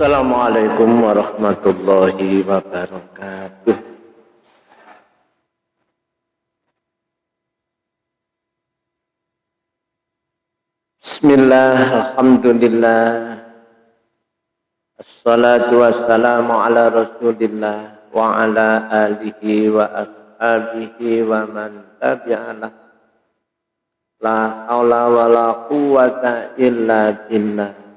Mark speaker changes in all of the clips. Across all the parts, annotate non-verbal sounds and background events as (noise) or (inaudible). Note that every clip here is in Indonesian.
Speaker 1: Assalamualaikum warahmatullahi wabarakatuh. Bismillah, Alhamdulillah. Assalatu wassalamu ala rasulillah Wa ala alihi wa ashabihi wa man tabi'alah. La hawla wa la quwata illa billah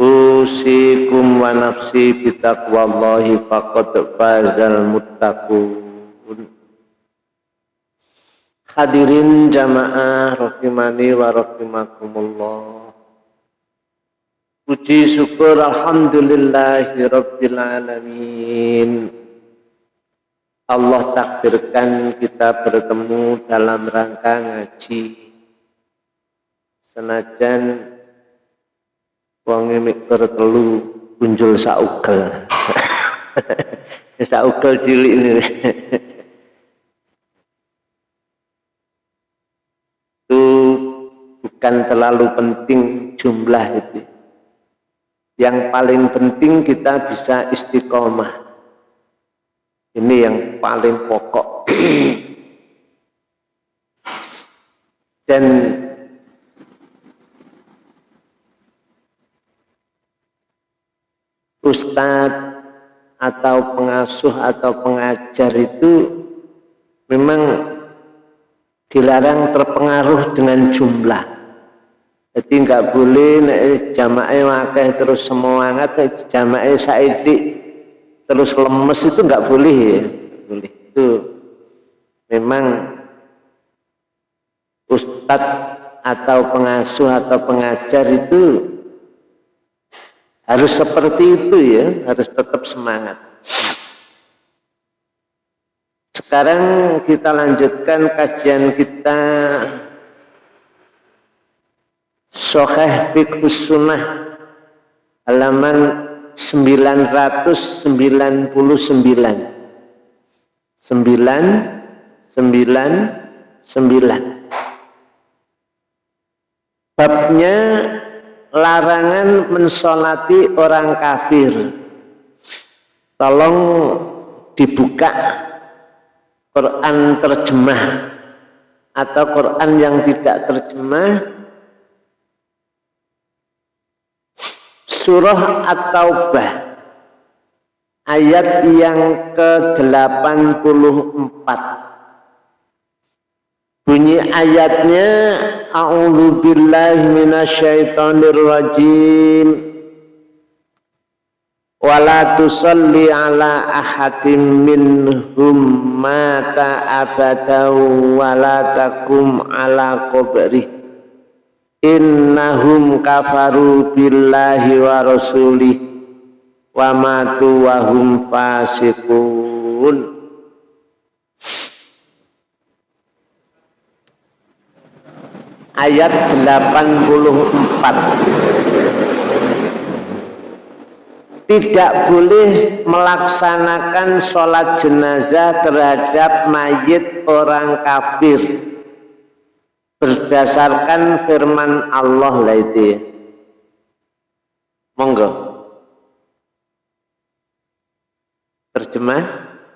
Speaker 1: Usikum wa nafsi bitaqwallahi faqad fazal muttaqun Hadirin jamaah rahimani wa rahimakumullah. Puji syukur alhamdulillahi rabbil alamin. Allah takdirkan kita bertemu dalam rangka ngaji. Senajan wong mikir telu kunjul saukel. (laughs) saukel cilik ini. bukan terlalu penting jumlah itu. Yang paling penting kita bisa istiqomah. Ini yang paling pokok. (clears throat) Dan ustadz atau pengasuh atau pengajar itu memang dilarang terpengaruh dengan jumlah. Jadi nggak boleh jamaah wakil terus semangat jamaah saidi terus lemes itu nggak boleh ya. Boleh. Itu memang ustadz atau pengasuh atau pengajar itu harus seperti itu ya harus tetap semangat. Sekarang kita lanjutkan kajian kita Soheh Fiqhus Sunnah halaman 999 999 babnya larangan mensolati orang kafir. Tolong dibuka Quran terjemah atau Quran yang tidak terjemah. Surah At-Taubah ayat yang ke-84 bunyi ayatnya a'udzu billahi minasyaitonir rajim. Wala tusalli ala ahadin minhum mata abadan wala takum ala qabrih innahum kafaru billahi wa rasulih wa matu wa hum fasiqun ayat 84 tidak boleh melaksanakan sholat jenazah terhadap mayit orang kafir berdasarkan firman Allah lah itu ya. Monggo. Terjemah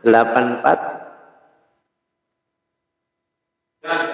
Speaker 1: 84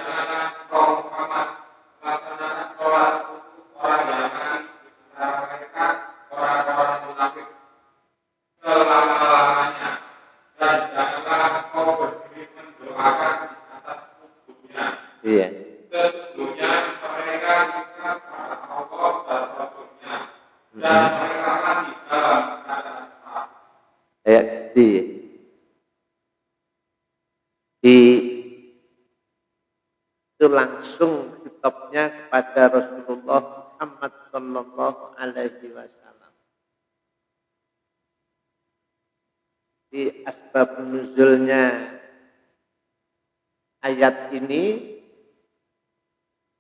Speaker 1: langsung kitabnya kepada Rasulullah Muhammad Sallallahu Alaihi Wasallam. Di asbab nuzulnya ayat ini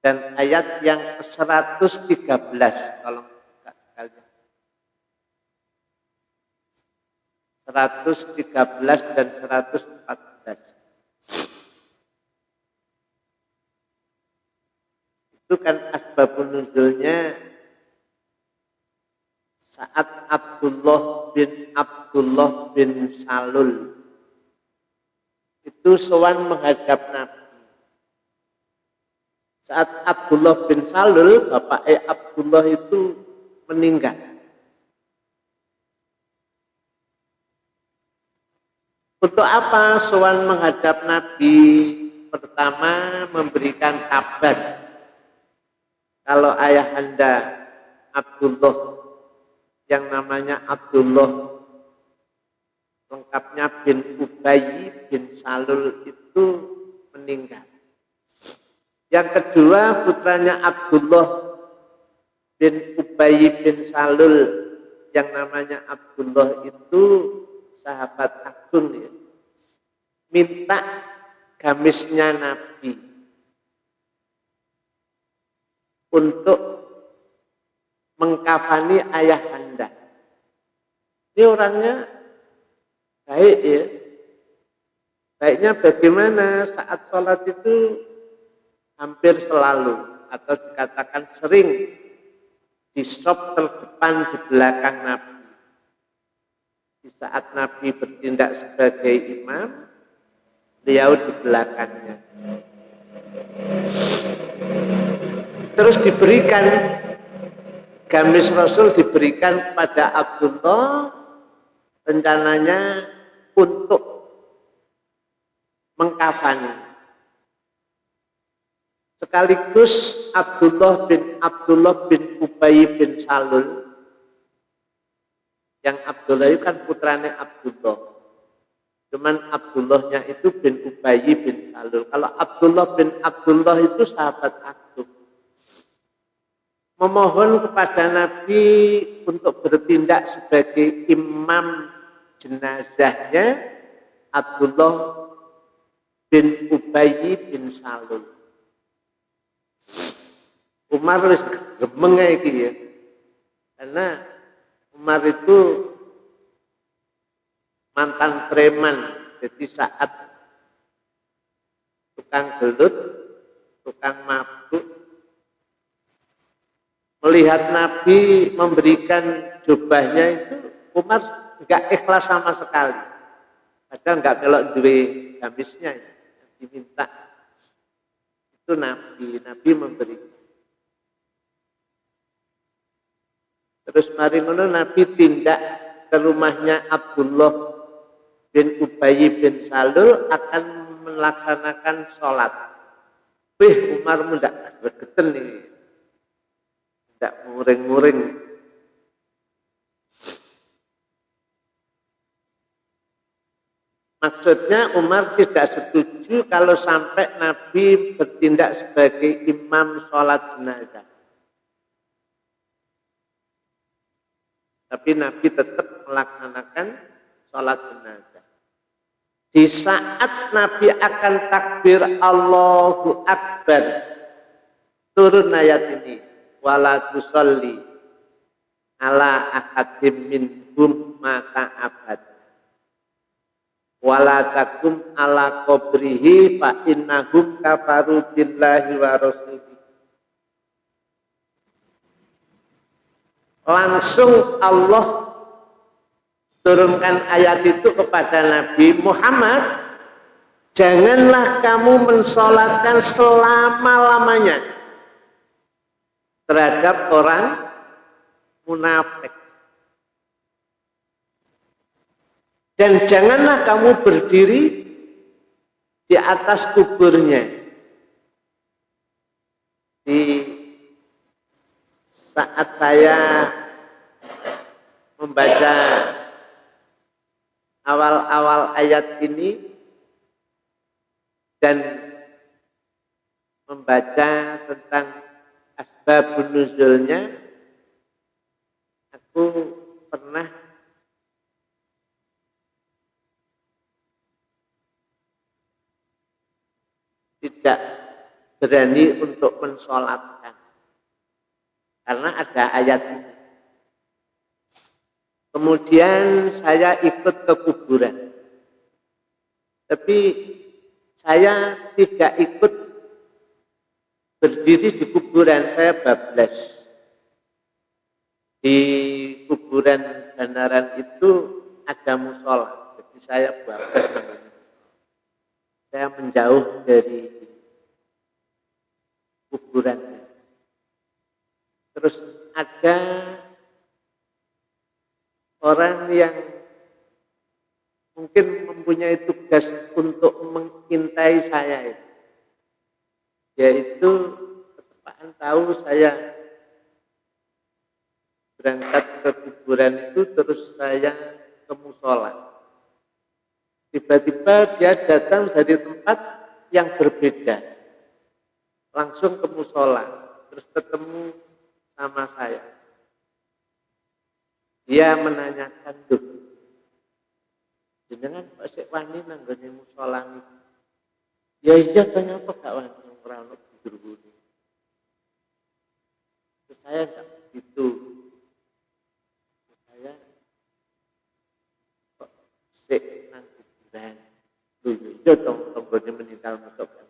Speaker 1: dan ayat yang ke-113 tolong buka sekalian. 113 dan 114. Itu kan asbabun nuzulnya saat Abdullah bin Abdullah bin Salul itu sowan menghadap Nabi. Saat Abdullah bin Salul, bapak eh Abdullah itu meninggal. Untuk apa sowan menghadap Nabi? Pertama memberikan kabar kalau ayah anda Abdullah yang namanya Abdullah lengkapnya bin Ubay bin Salul itu meninggal. Yang kedua putranya Abdullah bin Ubay bin Salul yang namanya Abdullah itu sahabat agung ya. Minta gamisnya Nabi untuk mengkafani ayah anda. Ini orangnya baik ya. Baiknya bagaimana saat sholat itu hampir selalu atau dikatakan sering di stop terdepan di belakang Nabi. Di saat Nabi bertindak sebagai imam, beliau di belakangnya. Terus diberikan gamis Rasul diberikan kepada Abdullah rencananya untuk mengkafani. Sekaligus Abdullah bin Abdullah bin Ubay bin Salul yang Abdullah itu kan putranya Abdullah. Cuman Abdullahnya itu bin Ubay bin Salul. Kalau Abdullah bin Abdullah itu sahabat agung. Memohon kepada Nabi untuk bertindak sebagai imam jenazahnya Abdullah bin Ubay bin Salul. Umar harus gemeng iki ya. Karena Umar itu mantan preman. Jadi saat tukang gelut, tukang mabuk, melihat Nabi memberikan jubahnya itu, Umar nggak ikhlas sama sekali. Padahal nggak melok duwe gamisnya, ya. diminta. Itu Nabi, Nabi memberi. Terus mari ngono Nabi tindak ke rumahnya Abdullah bin Ubay bin Salul akan melaksanakan sholat. Wih, Umar muda bergeten nih. Tidak muring-muring Maksudnya Umar tidak setuju kalau sampai Nabi bertindak sebagai imam sholat jenazah. Tapi Nabi tetap melaksanakan sholat jenazah. Di saat Nabi akan takbir Allahu Akbar, turun ayat ini. Wala tusalli ala ahadim minhum mata abad. Wala takum ala qabrihi fa innahum kafaru billahi wa rasulihi. Langsung Allah turunkan ayat itu kepada Nabi Muhammad janganlah kamu mensolatkan selama-lamanya terhadap orang munafik Dan janganlah kamu berdiri di atas kuburnya. Di saat saya membaca awal-awal ayat ini dan membaca tentang asbab nuzulnya aku pernah tidak berani untuk mensolatkan karena ada ayat ini. Kemudian saya ikut ke kuburan. Tapi saya tidak ikut berdiri di kuburan, saya bablas. di kuburan Banaran itu ada musola. Jadi saya buat Saya menjauh dari kuburan. Terus ada orang yang mungkin mempunyai tugas untuk mengintai saya itu. Yaitu ketepaan tahu saya berangkat ke kuburan itu terus saya ke musola. Tiba-tiba dia datang dari tempat yang berbeda. Langsung ke musola, terus ketemu sama saya. Dia menanyakan, tuh, jenengan Pak Sek Wani nanggone musola niki. Ya iya apa gak wani ono tidur Saya enggak begitu. Saya kok sik nang kuburan. Lho ya iya tong tonggone meninggal masuk kan.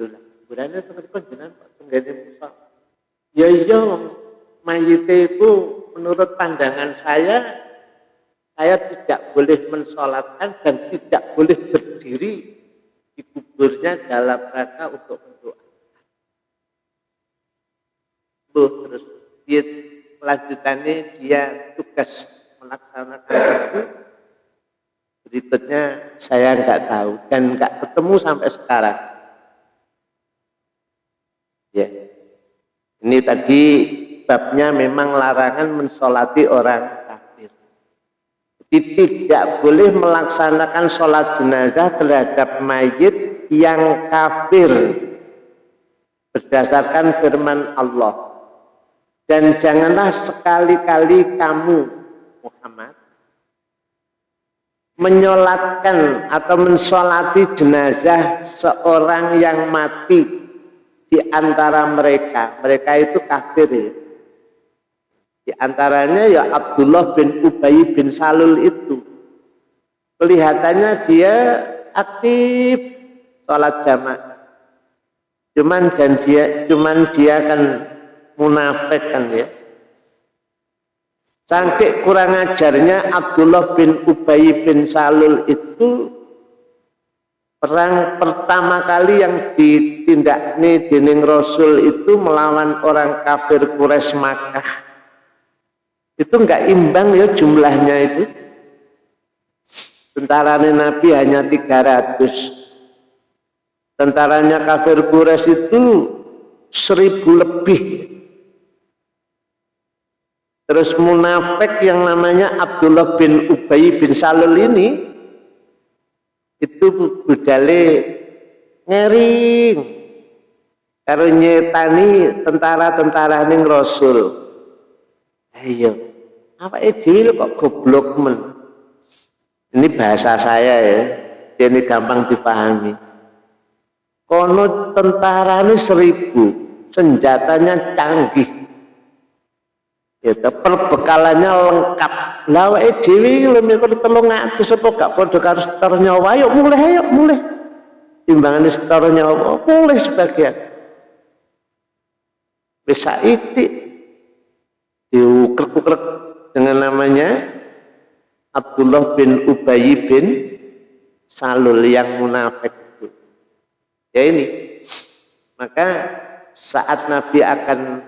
Speaker 1: Lho lah, kuburannya teman-teman jenengan Pak tenggene musola. Ya iya mayite itu menurut pandangan saya saya tidak boleh mensolatkan dan tidak boleh berdiri di kuburnya dalam rangka untuk berdoa. Tuh, terus dia lanjutannya dia tugas melaksanakan itu berikutnya saya nggak tahu dan nggak ketemu sampai sekarang. Ya, ini tadi babnya memang larangan mensolati orang tidak boleh melaksanakan sholat jenazah terhadap mayit yang kafir berdasarkan firman Allah. Dan janganlah sekali-kali kamu Muhammad menyolatkan atau mensolati jenazah seorang yang mati di antara mereka. Mereka itu kafir ya. Di antaranya ya Abdullah bin Ubay bin Salul itu. Kelihatannya dia aktif sholat jamaah. Cuman dan dia cuman dia kan munafik kan ya. Sangkik kurang ajarnya Abdullah bin Ubay bin Salul itu perang pertama kali yang ditindak nih dining Rasul itu melawan orang kafir Quraisy Makkah itu enggak imbang ya jumlahnya itu tentara Nabi hanya 300 tentaranya kafir Quraisy itu seribu lebih. Terus munafik yang namanya Abdullah bin Ubay bin Salul ini itu budale ngering. Karo nyetani tentara-tentara ning Rasul. Ayo apa itu kok goblok men? Ini bahasa saya ya ini gampang dipahami kono tentara ini seribu senjatanya canggih. Itu perbekalannya lengkap. Lawa dewi lo mikir telung atus apa gak podo karo setor nyawa yuk mulai yuk mulai timbangan setor nyawa mulai sebagian. Bisa itik diukrek-ukrek dengan namanya Abdullah bin Ubay bin Salul yang munafik. Ya ini. Maka saat Nabi akan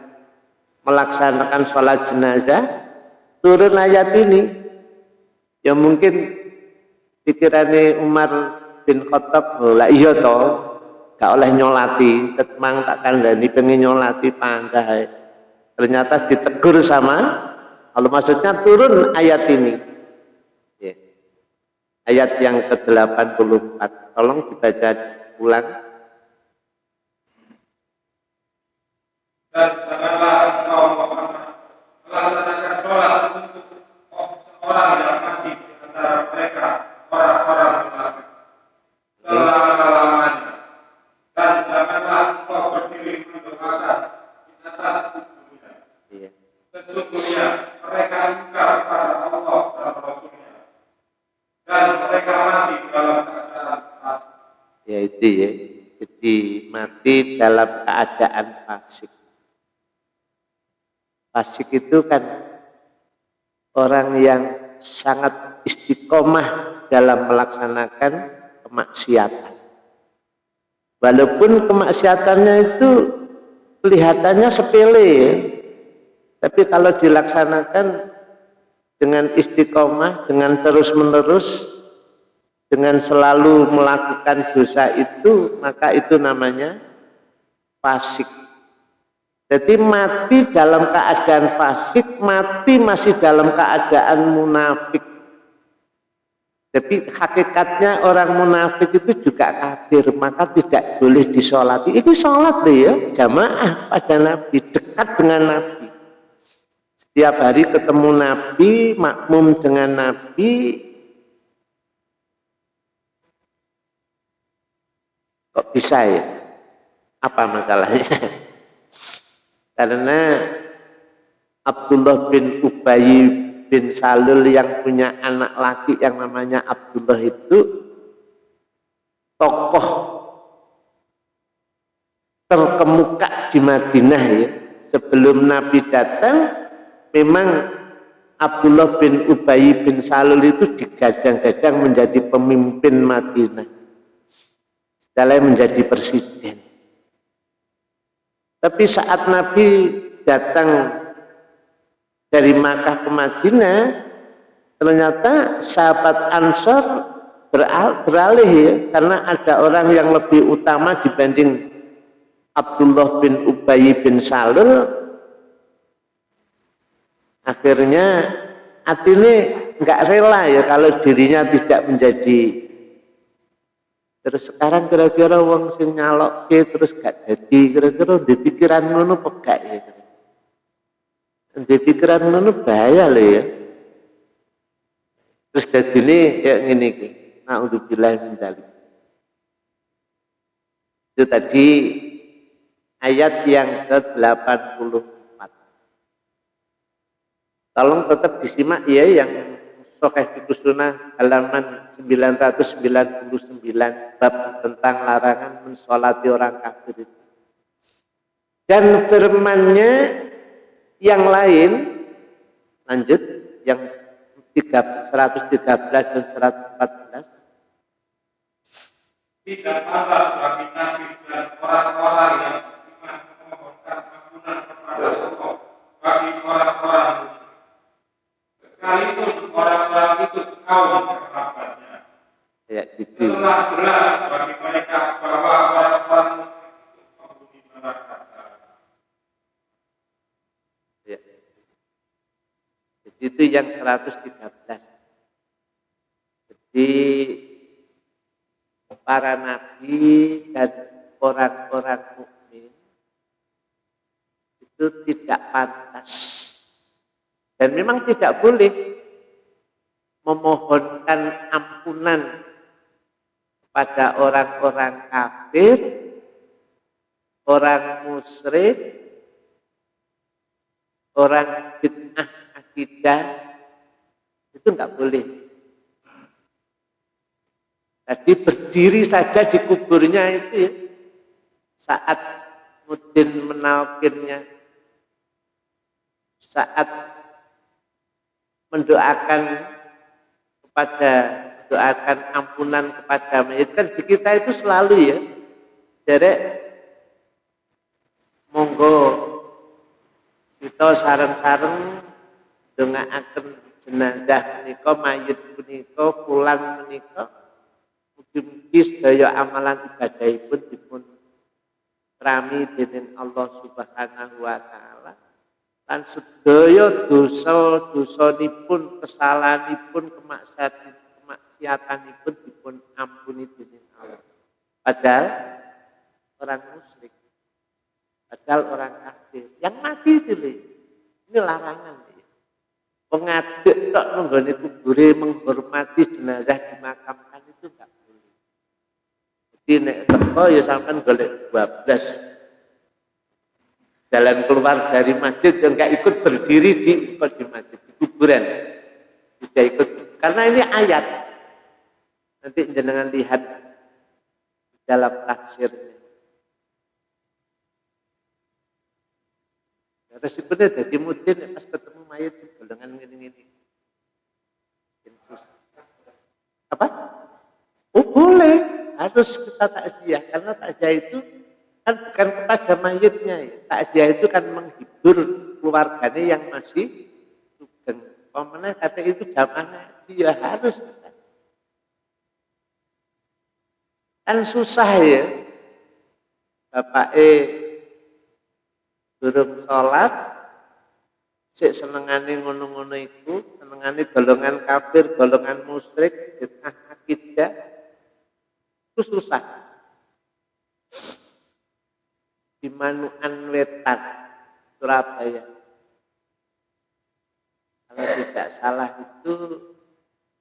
Speaker 1: melaksanakan sholat jenazah, turun ayat ini. Ya mungkin pikirannya Umar bin Khattab, lah iya toh, gak oleh nyolati, tetmang tak kandani pengen nyolati pandai. Ternyata ditegur sama kalau maksudnya turun ayat ini. Ya. Ayat yang ke-84. Tolong dibaca ulang.
Speaker 2: Dan janganlah engkau melaksanakan sholat untuk seorang yang mati antara mereka orang-orang munafik selama-lamanya. Dan janganlah engkau berdiri mendoakan di atas kuburnya. Sesungguhnya mereka ingkar pada Allah dan Rasulnya. Dan mereka mati dalam keadaan fasik.
Speaker 1: Itu ya jadi mati dalam keadaan fasik fasik itu kan orang yang sangat istiqomah dalam melaksanakan kemaksiatan. Walaupun kemaksiatannya itu kelihatannya sepele ya, tapi kalau dilaksanakan dengan istiqomah, dengan terus-menerus, dengan selalu melakukan dosa itu, maka itu namanya fasik. Jadi mati dalam keadaan fasik, mati masih dalam keadaan munafik. Tapi hakikatnya orang munafik itu juga kafir, maka tidak boleh disolati. Ini sholat loh ya, jamaah pada Nabi, dekat dengan Nabi. Setiap hari ketemu Nabi, makmum dengan Nabi, kok bisa ya? Apa masalahnya? (laughs) Karena Abdullah bin Ubay bin Salul yang punya anak laki yang namanya Abdullah itu tokoh terkemuka di Madinah ya. Sebelum Nabi datang memang Abdullah bin Ubay bin Salul itu digadang-gadang menjadi pemimpin Madinah. Setelah menjadi presiden tapi saat Nabi datang dari Makkah ke Madinah ternyata sahabat Ansor beralih ya karena ada orang yang lebih utama dibanding Abdullah bin Ubay bin Salul. Akhirnya hati ini nggak rela ya kalau dirinya tidak menjadi terus sekarang kira-kira uang sing nyalok terus gak jadi kira-kira di pikiran ngono pegak ya? Di pikiran mana bahaya loh ya. Terus jadi ini kayak gini ki naudzubillah min itu tadi ayat yang ke-84. Tolong tetap disimak ya yang Sokeh Sunnah halaman 999 bab tentang larangan mensolati orang kafir itu. Dan firmannya yang lain lanjut yang 113 dan 114
Speaker 2: tidak pantas bagi nabi dan orang-orang yang beriman memohonkan ampunan kepada Allah bagi orang-orang sekalipun orang-orang itu kaum kerabatnya
Speaker 1: ya,
Speaker 2: itu. telah jelas bagi mereka bahwa orang-orang itu penghuni neraka.
Speaker 1: Itu yang 113 jadi para nabi dan orang-orang mukmin itu tidak pantas dan memang tidak boleh memohonkan ampunan kepada orang-orang kafir, orang musyrik, orang bid'ah akidah itu enggak boleh. Tadi berdiri saja di kuburnya itu ya, saat mudin menalkinnya, saat mendoakan kepada doakan ampunan kepada mayat kan di kita itu selalu ya dari monggo kita sarang-sarang akan jenazah menika mayit punika fulan menika mugi-mugi sedaya amalan ibadahipun dipun rami dening Allah Subhanahu wa taala lan sedaya dosa-dosanipun kesalahanipun kemaksiatan kemaksiatanipun dipun ampuni dening Allah. Padahal orang musyrik padahal orang kafir yang mati itu ini larangan pengadek tak menggoni kubure menghormati jenazah dimakamkan itu enggak boleh. Jadi nek teko ya sampean golek 12 jalan keluar dari masjid yang enggak ikut berdiri di di masjid di kuburan. Tidak ikut. Karena ini ayat. Nanti jenengan lihat dalam tafsirnya. Resikonya jadi mudin pas ketemu mayat golongan ini-ini. Apa? Oh boleh, harus kita takziah karena takziah itu kan bukan kepada mayatnya ya. Takziah itu kan menghibur keluarganya yang masih sugeng. Pemenang kata itu jamaah ngaji ya harus Kan susah ya. Bapak E durung sholat, sik senengane ngono-ngono iku, senengane golongan kafir, golongan musyrik, bid'ah akidah, itu susah. Di Manuan Wetan, Surabaya. Kalau tidak salah itu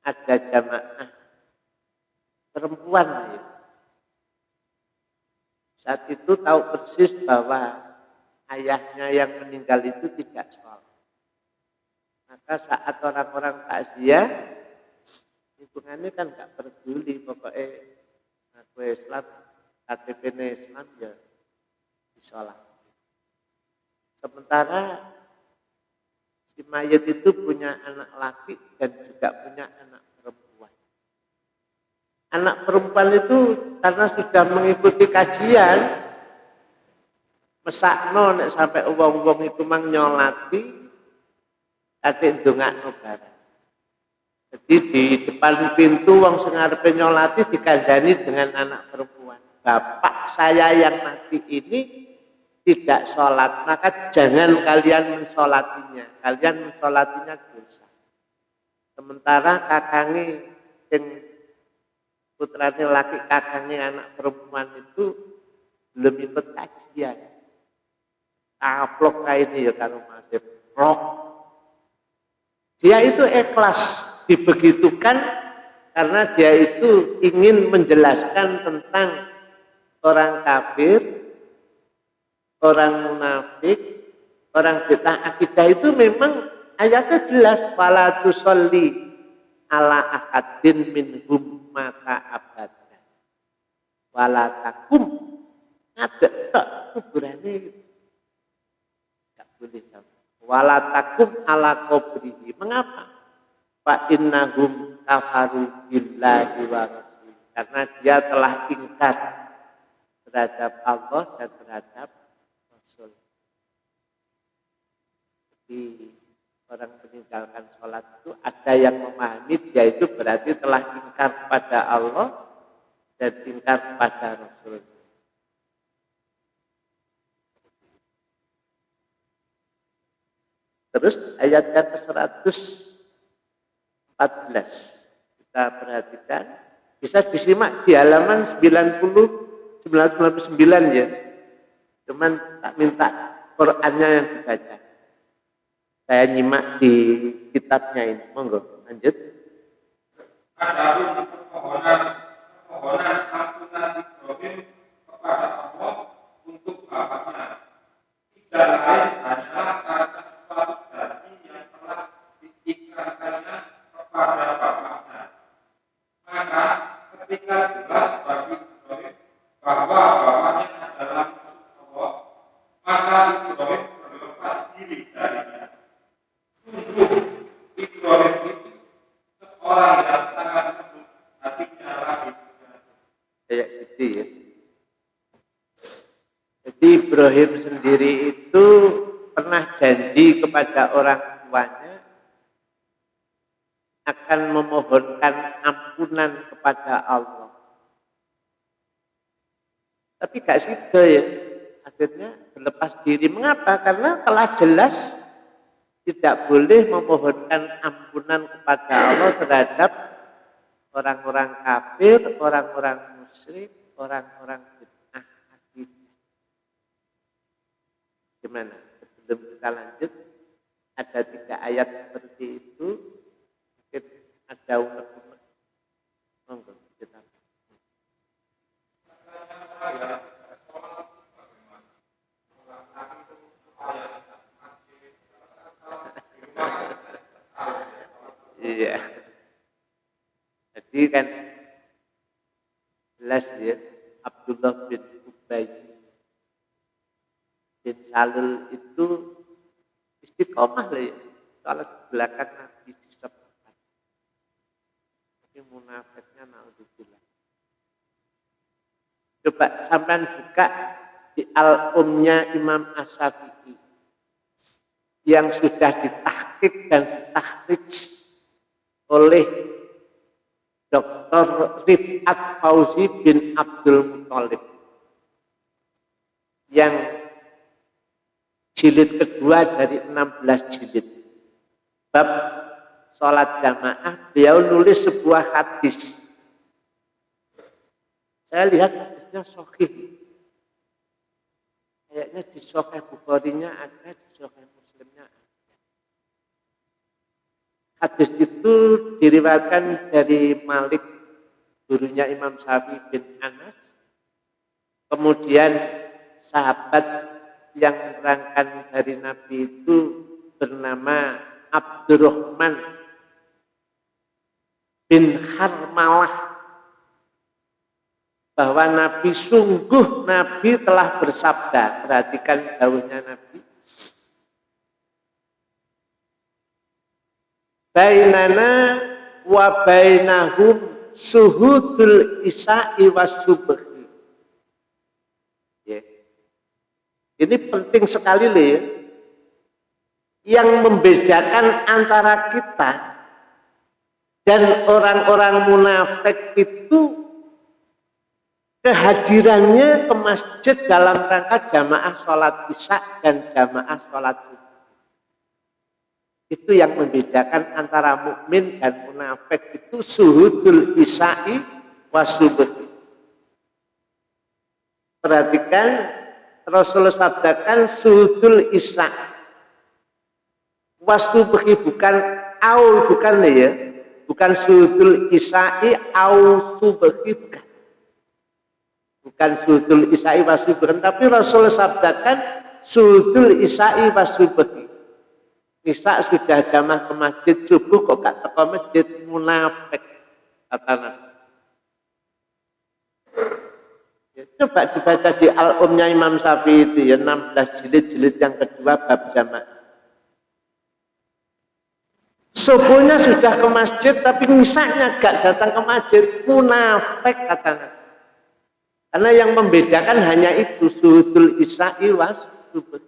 Speaker 1: ada jamaah perempuan ya saat itu tahu persis bahwa ayahnya yang meninggal itu tidak sholat. Maka saat orang-orang takziah, hitungannya kan gak peduli, pokoknya aku Islam, KTP Islam ya sholat. Sementara si mayat itu punya anak laki dan juga punya anak anak perempuan itu karena sudah mengikuti kajian mesakno nek sampai uang-uang itu mang nyolati kate ndongakno barang. Jadi di depan pintu wong sing arepe nyolati dikandani dengan anak perempuan. Bapak saya yang mati ini tidak sholat, maka jangan kalian mensolatinya. Kalian mensolatinya dosa. Sementara kakangi yang putranya laki kakaknya anak perempuan itu belum ikut kajian. Ini ya karo masih rok. Dia itu ikhlas dibegitukan karena dia itu ingin menjelaskan tentang orang kafir, orang munafik, orang bid'ah akidah itu memang ayatnya jelas wala tusalli ala ahadin minhum maka abada wala takum. Ada tak kuburane tak boleh sampai. Wala takum ala kubrihi mengapa? Pak innahum kafaru billahi wa karena dia telah ingkar terhadap Allah dan terhadap Jadi orang meninggalkan sholat itu ada yang memahami dia itu berarti telah ingkar pada Allah dan ingkar pada Rasul. Terus ayat yang ke-114 kita perhatikan bisa disimak di halaman 90 99 ya. Cuman tak minta Qurannya yang dibaca. Saya nyimak di kitabnya ini. Monggo, lanjut.
Speaker 2: Untuk hanyalah karena suatu janji yang telah diikrarkannya kepada bapaknya. Maka ketika jelas bagi Ibrahim bahwa bapaknya adalah musuh Allah, maka Ibrahim berlepas diri darinya. Sungguh Ibrahim itu seorang yang sangat lembut hatinya lagi.
Speaker 1: Kayak gitu ya. Jadi Ibrahim sendiri itu pernah kepada orang tuanya akan memohonkan ampunan kepada Allah. Tapi gak sido ya. Akhirnya berlepas diri. Mengapa? Karena telah jelas tidak boleh memohonkan ampunan kepada Allah terhadap orang-orang kafir, orang-orang musyrik, orang-orang akidah. Gimana? Sebelum kita lanjut, ada tiga ayat seperti itu, mungkin ada unek-unek. Monggo kita. Iya. Jadi kan jelas ya Abdullah bin Ubay bin Salul itu istiqomah lah ya. Salat belakang Nabi disebutkan tapi munafiknya naudzubillah. Coba sampai buka di al-umnya Imam Asyafi'i yang sudah ditahkik dan ditahrij oleh Dr. Rifat Fauzi bin Abdul Muthalib. Yang jilid kedua dari 16 jilid. Bab sholat jamaah beliau nulis sebuah hadis. Saya lihat hadisnya sohih kayaknya di sohih Bukharinya ada di sohih Muslimnya ada. Hadis itu diriwayatkan dari Malik, gurunya Imam Syafi'i bin Anas. Kemudian sahabat yang menerangkan dari Nabi itu bernama Abdurrahman bin Harmalah. Bahwa Nabi sungguh Nabi telah bersabda. Perhatikan daunnya Nabi. Bainana wa bainahum suhudul isa'i was subhi. Ya. Ini penting sekali ya. Yang membedakan antara kita dan orang-orang munafik itu kehadirannya ke masjid dalam rangka jamaah sholat isya dan jamaah sholat subuh. Itu yang membedakan antara mukmin dan munafik itu suhudul isai wasubhi. Perhatikan Rasulullah sabdakan suhudul isa wasubhi bukan au bukan ya bukan suhudul isai au subhi bukan. Bukan suhudul isai wasubhi tapi Rasulullah sabdakan suhudul isai wasubhi Isa sudah jamah ke masjid subuh kok gak teko masjid munafik. Kata Nabi. Ya, coba dibaca di al-umnya Imam Syafi'i itu ya 16 jilid-jilid yang kedua bab jamaah. Subuhnya sudah ke masjid tapi nisanya gak datang ke masjid munafik kata Nabi. Karena yang membedakan hanya itu sudul isya'i was subuh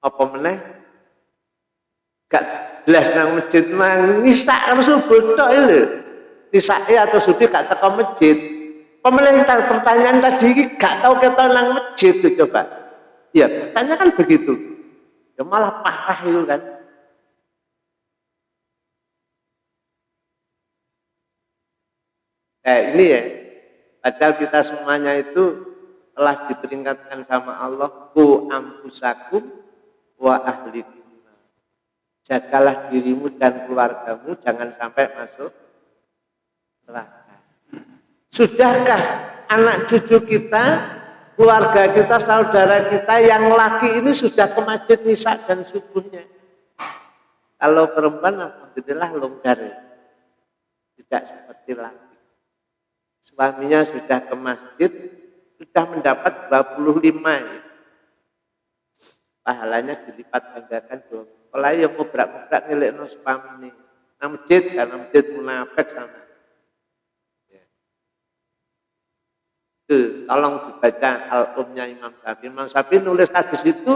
Speaker 1: apa meneh gak jelas nang masjid mang nisa subuh tok lho nisake atau subuh gak teko masjid pemerintah pertanyaan tadi gak tahu kita nang masjid tuh coba. Ya pertanyaan kan begitu. Ya malah parah itu kan. Eh ini ya padahal kita semuanya itu telah diperingatkan sama Allah ku ampusakum wa ahli jagalah dirimu dan keluargamu jangan sampai masuk neraka sudahkah anak cucu kita keluarga kita saudara kita yang laki ini sudah ke masjid nisa dan subuhnya? Kalau perempuan alhamdulillah longgar tidak seperti laki. Suaminya sudah ke masjid sudah mendapat 25 ya. Pahalanya dilipat gandakan dua kalau yang mau berak-berak ngilik no spam ini. Masjid karena masjid munafik sama ya. itu tolong dibaca al-umnya Imam Syafi'i Imam Syafi'i nulis hadis itu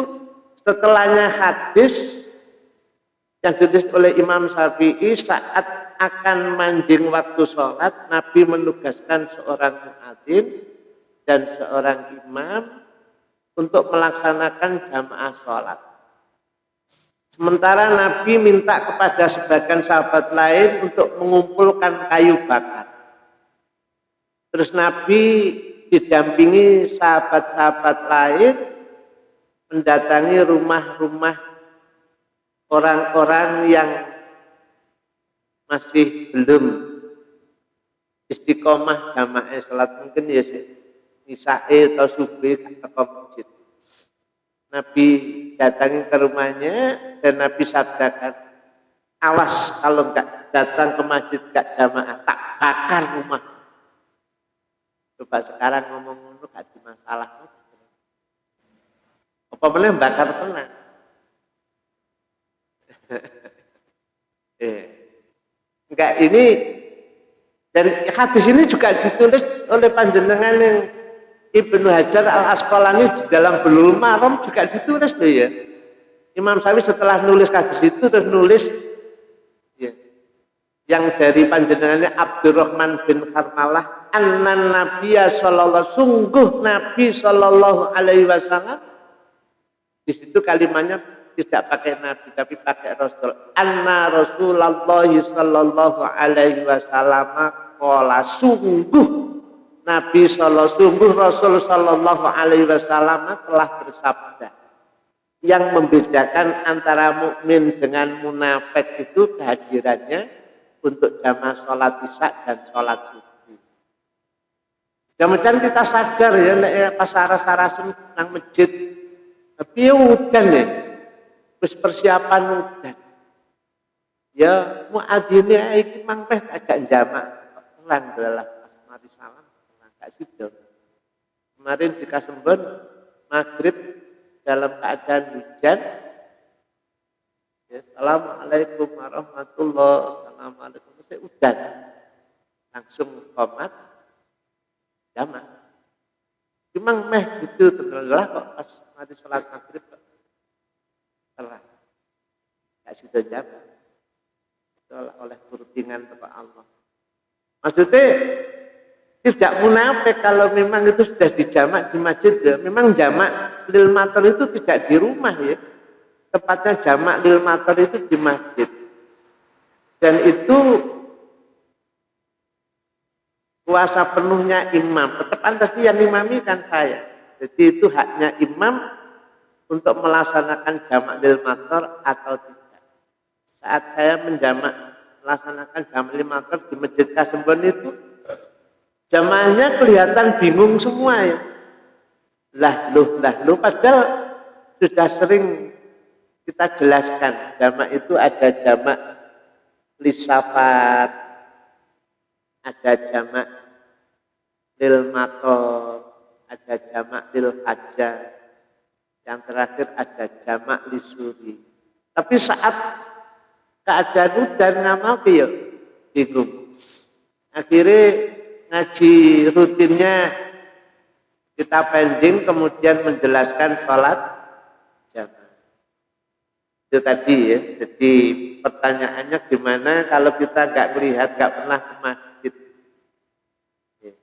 Speaker 1: setelahnya hadis yang ditulis oleh Imam Syafi'i saat akan manjing waktu sholat Nabi menugaskan seorang muadzin dan seorang imam untuk melaksanakan jamaah sholat. Sementara Nabi minta kepada sebagian sahabat lain untuk mengumpulkan kayu bakar. Terus Nabi didampingi sahabat-sahabat lain mendatangi rumah-rumah orang-orang yang masih belum istiqomah jamaah sholat mungkin ya Nisa'i atau Subih atau masjid. Nabi datangi ke rumahnya dan Nabi sabdakan, awas kalau nggak datang ke masjid nggak jamaah, tak bakar rumah. Coba sekarang ngomong ngomong gak di masalah. Apa Pemenang bakar tenang. (laughs) eh. Enggak ini dan hadis ini juga ditulis oleh panjenengan yang Ibnu Hajar al Asqalani di dalam Bulughul Maram juga ditulis tuh ya. Imam Syafi'i setelah nulis hadis itu terus nulis ya, yang dari panjenengannya Abdurrahman bin Karmalah annan Nabiya sallallahu sungguh Nabi sallallahu alaihi wasallam. Di situ kalimatnya tidak pakai Nabi tapi pakai Rasul. Anna Rasulullah sallallahu alaihi wasallam qala sungguh Nabi Sallallahu sungguh Rasul Sallallahu Alaihi Wasallam telah bersabda. Yang membedakan antara mukmin dengan munafik itu kehadirannya untuk jamaah sholat isya dan sholat subuh. Kemudian kita sadar ya, ya pas saras nang masjid, tapi ya udan ya, terus persiapan udan. Ya muadzinnya iki mangpeh agak jamak, lan adalah pas mari salam Kak Sido. Kemarin di Kasembon, maghrib dalam keadaan hujan. Ya, Assalamualaikum warahmatullahi wabarakatuh. Saya udan. Langsung komat, jamak. Cuma meh gitu terlalu kok pas mati sholat maghrib kok. Telah. Kak Sido jamak. Itu oleh kurtingan kepada Allah. Maksudnya tidak munafik kalau memang itu sudah dijamak di masjid ya. Memang jamak lil mator itu tidak di rumah ya. Tepatnya jamak lil mator itu di masjid. Dan itu kuasa penuhnya imam. Tepat tadi yang imami kan saya. Jadi itu haknya imam untuk melaksanakan jamak lil mator atau tidak. Saat saya menjamak melaksanakan jamak lil mator di Masjid Kasembon itu Jamaahnya kelihatan bingung semua ya. Lah loh, lah loh, padahal sudah sering kita jelaskan jamak itu ada jamak lisafat, ada jamak lil mator, ada jamak lil hajah, yang terakhir ada jamak lisuri. Tapi saat keadaan udah ngamal ya bingung. Akhirnya ngaji rutinnya kita pending kemudian menjelaskan sholat jamaah. Itu tadi ya. Jadi pertanyaannya gimana kalau kita nggak melihat, nggak pernah ke masjid. Ya.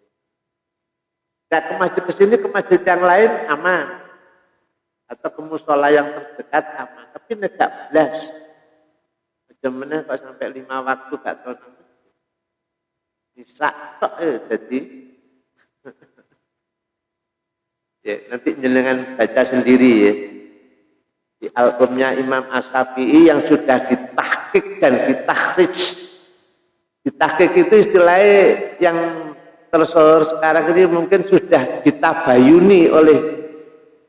Speaker 1: Nggak ke masjid ke sini, ke masjid yang lain aman. Atau ke musola yang terdekat aman. Tapi negak belas. Bagaimana kok sampai lima waktu gak tahu bisa tok eh jadi (laughs) ya, nanti jenengan baca sendiri ya di albumnya Imam Asyafi'i yang sudah ditahkik dan ditahkrij ditahkik itu istilahnya yang tersohor sekarang ini mungkin sudah ditabayuni oleh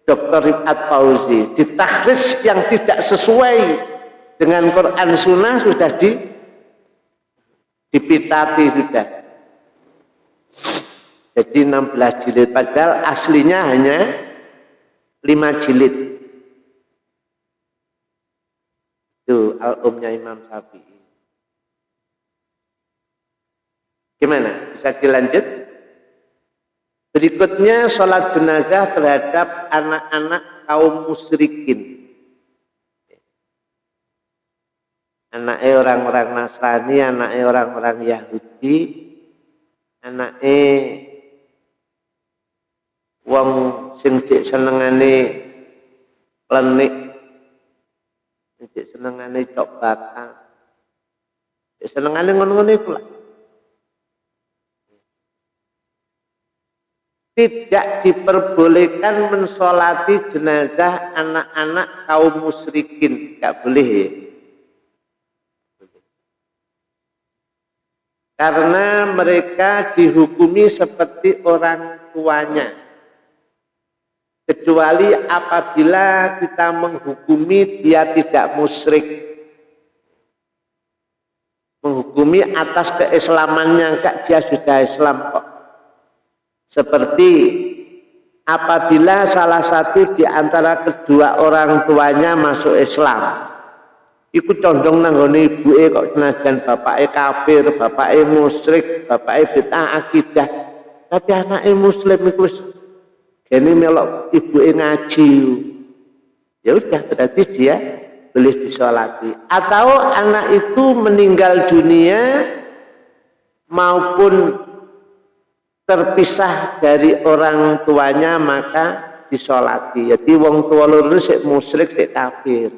Speaker 1: Dr. Rifat Fauzi. Ditahkrij yang tidak sesuai dengan Quran Sunnah sudah di dipitati sudah. Jadi 16 jilid padahal aslinya hanya 5 jilid. Itu al-umnya Imam Syafi'i gimana? Bisa dilanjut? Berikutnya sholat jenazah terhadap anak-anak kaum musyrikin. Anaknya orang-orang Nasrani, anaknya orang-orang Yahudi, anaknya wong sing cek senengane lenik, cek senengane cok bakal, cek senengane ngono-ngono iku lah. Tidak diperbolehkan mensolati jenazah anak-anak kaum musyrikin, gak boleh ya. karena mereka dihukumi seperti orang tuanya. Kecuali apabila kita menghukumi dia tidak musyrik. Menghukumi atas keislamannya. Enggak dia sudah Islam kok seperti apabila salah satu di antara kedua orang tuanya masuk Islam ikut condong nanggone ibuke kok senajan bapake kafir, bapake musyrik, bapake bid'ah akidah. Tapi anaknya muslim iku wis kene melok ibuke ngaji. Ya udah berarti dia boleh disolati. Atau anak itu meninggal dunia maupun terpisah dari orang tuanya maka disolati. Jadi wong tua lurus sik musyrik sik kafir.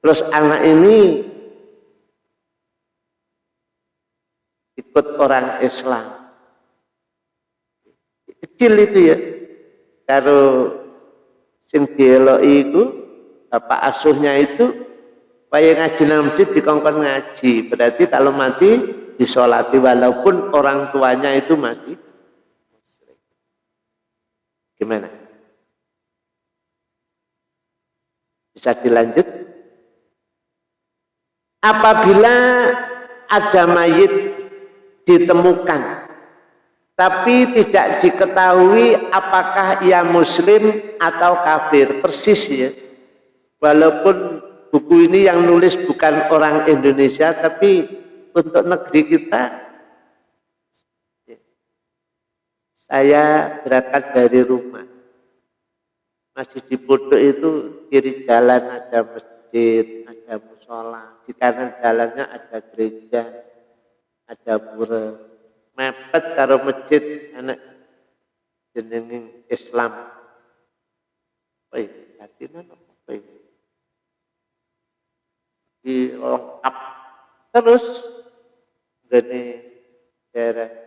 Speaker 1: Terus anak ini ikut orang Islam. Kecil itu ya. Kalau sing itu bapak asuhnya itu supaya ngaji nang masjid dikongkon ngaji. Berarti kalau mati disolati walaupun orang tuanya itu masih Gimana? Bisa dilanjut? Apabila ada mayit ditemukan tapi tidak diketahui apakah ia muslim atau kafir persis ya walaupun buku ini yang nulis bukan orang Indonesia tapi untuk negeri kita saya berangkat dari rumah. Masih di Pondok itu kiri jalan ada masjid ada musola. Di kanan jalannya ada gereja ada pura mepet karo masjid anak jenenging Islam. Wih, hatinya apa ini? di lengkap. Terus dari daerah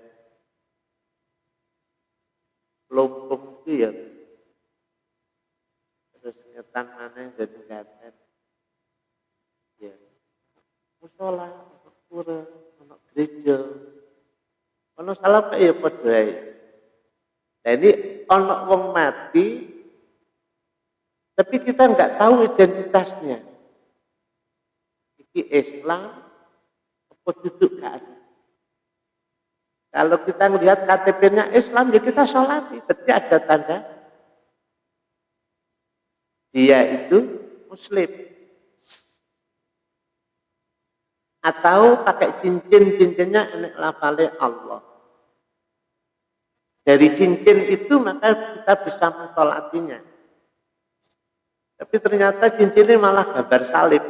Speaker 1: Lompong itu ya. Terus ngetan mana jadi gaten ya. Musola pura anak gereja. Ono salah kayak ya padha ini ono wong mati tapi kita nggak tahu identitasnya. Iki Islam apa duduk gak Kalau kita melihat KTP-nya Islam, ya kita sholat. Berarti ada tanda dia itu Muslim. Atau pakai cincin, cincinnya enak lafale Allah. Dari cincin itu maka kita bisa mensolatinya. Tapi ternyata cincinnya malah gambar salib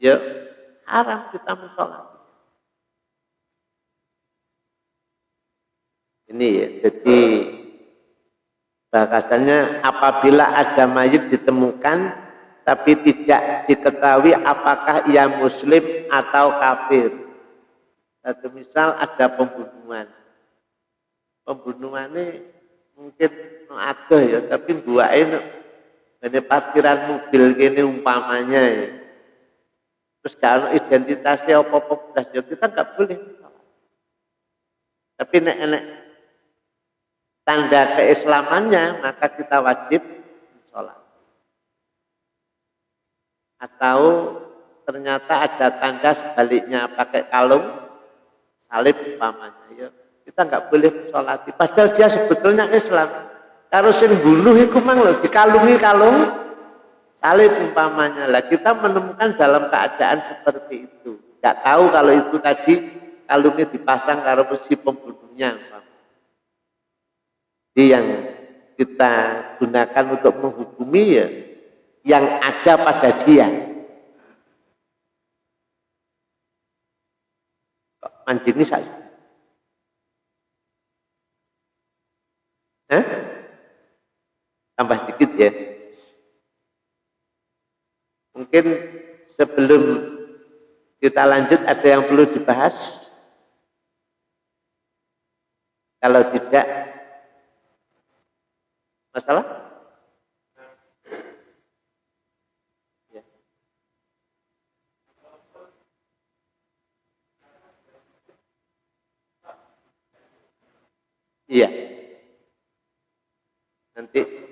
Speaker 1: ya haram kita mensolat. Ini ya, jadi bahasanya apabila ada mayit ditemukan tapi tidak diketahui apakah ia muslim atau kafir. Satu misal ada pembunuhan. Pembunuhan ini mungkin ada ya, tapi dua ini ini parkiran mobil ini umpamanya ya Terus kalau identitasnya apa-apa ya kita nggak boleh. Tapi nek nek tanda keislamannya maka kita wajib sholat. Atau ternyata ada tanda sebaliknya pakai kalung salib umpamanya ya kita nggak boleh sholat. Padahal dia sebetulnya Islam. Kalau sing bunuh itu mang loh dikalungi kalung salib umpamanya lah kita menemukan dalam keadaan seperti itu nggak tahu kalau itu tadi kalungnya dipasang karena besi pembunuhnya jadi yang kita gunakan untuk menghukumi ya yang ada pada dia kok manjini saya Hah? tambah sedikit ya Mungkin sebelum kita lanjut ada yang perlu dibahas? Kalau tidak, masalah? Ya. Iya. Nanti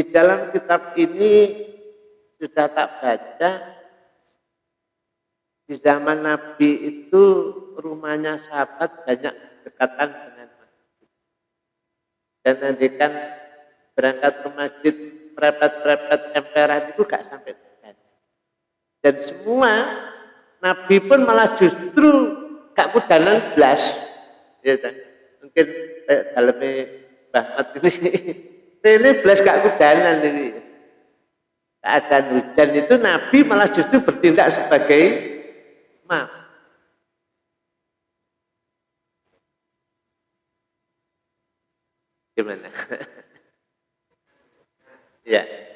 Speaker 1: di dalam kitab ini sudah tak baca di zaman Nabi itu rumahnya sahabat banyak dekatan dengan masjid. Dan nanti kan berangkat ke masjid prepet-prepet emperan itu gak sampai Dan semua Nabi pun malah justru gak kudanan belas. Ya, kan? Mungkin eh, dalamnya Bahmat ini (laughs) ini belas gak kudanan ini. Keadaan hujan itu Nabi malah justru bertindak sebagai imam. Gimana? (laughs) ya.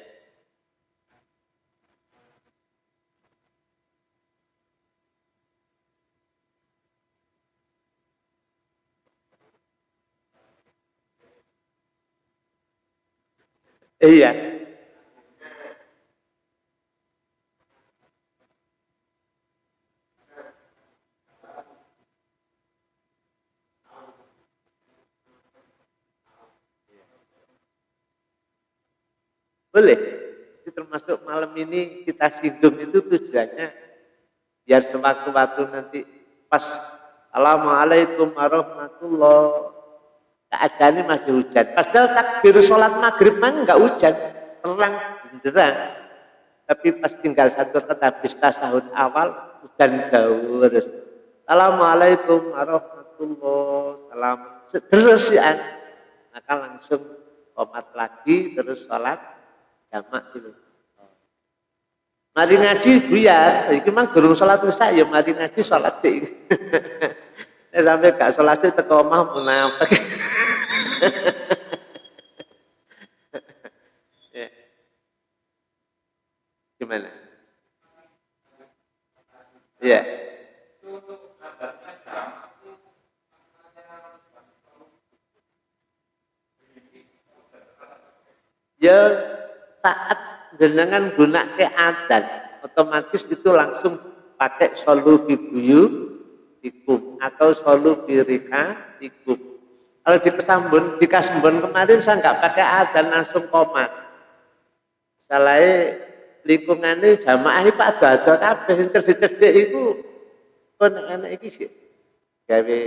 Speaker 1: Iya. Boleh. Itu termasuk malam ini kita singgung itu tujuannya biar sewaktu-waktu nanti pas Assalamualaikum warahmatullahi keadaannya masih hujan. Padahal takbir sholat maghrib mah nggak hujan, terang benderang. Tapi pas tinggal satu kata habis tasahud awal, hujan terus. Assalamualaikum warahmatullahi salam. Terus ya, maka langsung komat lagi terus sholat jamak itu. Mari ngaji buyar, iki mang gurung sholat isya ya mari ngaji sholat sih. (laughs) sampai gak sholat sih teko omah munafik. (laughs) (laughs) ya. Gimana? Ya. Ya saat jenengan ke adan otomatis itu langsung pakai solu bibuyu ikum atau solu birika kalau di Pesambun, di Kasembon kemarin saya nggak pakai adzan langsung komat. Salahnya lingkungannya jamaah ini Pak ada kabeh sing cerdik-cerdik itu kon enak iki sih. Gawe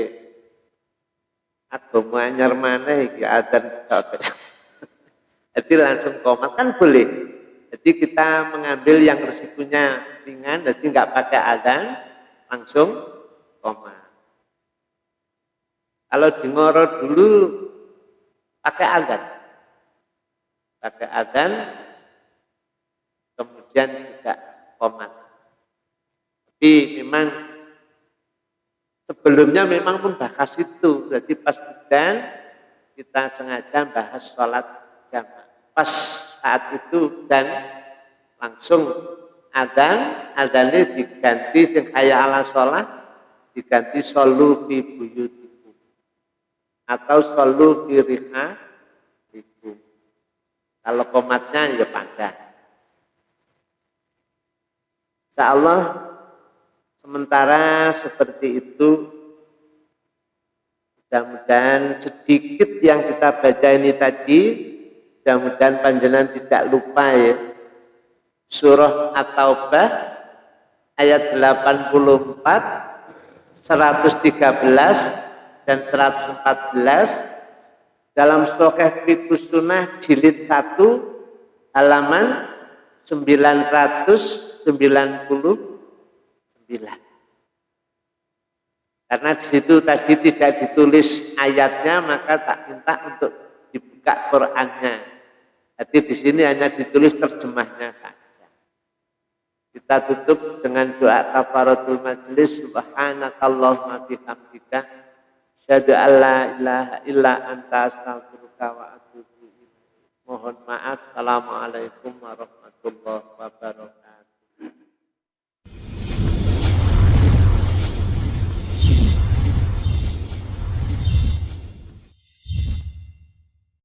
Speaker 1: agama anyar mana iki adzan (laughs) Jadi langsung komat kan boleh. Jadi kita mengambil yang resikonya ringan, jadi nggak pakai adzan, langsung komat. Kalau di Ngoro dulu pakai agan. Pakai agan, kemudian tidak komat. Tapi memang sebelumnya memang pun bahas itu. Jadi pas hujan kita sengaja bahas sholat jamaah. Pas saat itu dan langsung adan, adannya diganti sing kaya ala sholat, diganti solu fi buyut atau selalu firiha itu. Kalau komatnya ya panjang. Insya Allah sementara seperti itu mudah-mudahan sedikit yang kita baca ini tadi mudah-mudahan panjenengan tidak lupa ya surah At-Taubah ayat 84 113 dan 114 dalam Sokeh Fikus Sunnah jilid 1 halaman 999 karena di situ tadi tidak ditulis ayatnya maka tak minta untuk dibuka Qurannya. Jadi di sini hanya ditulis terjemahnya saja. Kita tutup dengan doa kafaratul majlis. Subhanakallahumma bihamdika Syahadu alla ilaha illa anta astaghfiruka wa atubu Mohon maaf. Assalamualaikum warahmatullahi wabarakatuh.